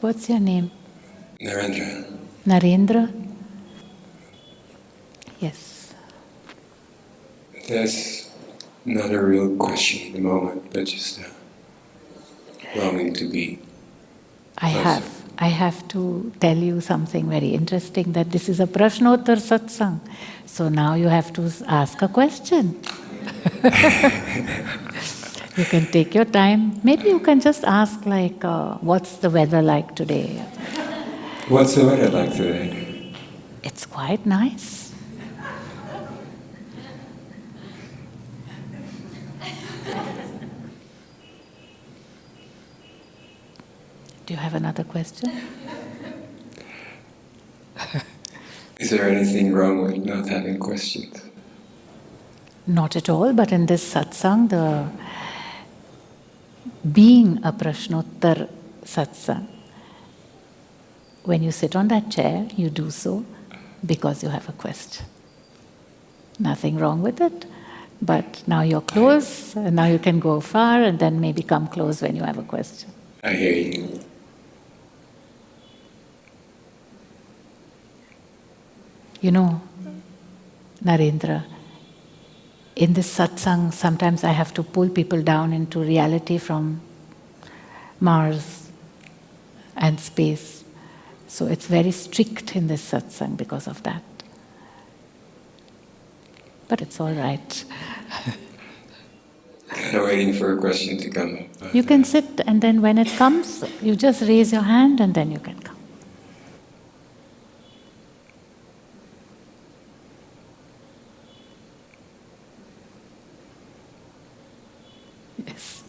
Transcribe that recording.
What's your name? Narendra. Narendra? Yes. That's not a real question at the moment, but just a longing to be. I have. I have to tell you something very interesting that this is a Prashnottar satsang. So now you have to ask a question. you can take your time. Maybe you can just ask, like, uh, what's the weather like today? What's the weather like today? It's quite nice. Do you have another question? Is there anything wrong with not having questions? Not at all, but in this satsang, the being a prashnottar satsang, when you sit on that chair, you do so because you have a question. Nothing wrong with it, but now you're close, and now you can go far and then maybe come close when you have a question. I hear you. You know, Narendra, in this satsang, sometimes I have to pull people down into reality from Mars and space. So it's very strict in this satsang because of that. But it's all right. I'm waiting for a question to come You can sit, and then when it comes, you just raise your hand and then you can come. Yes.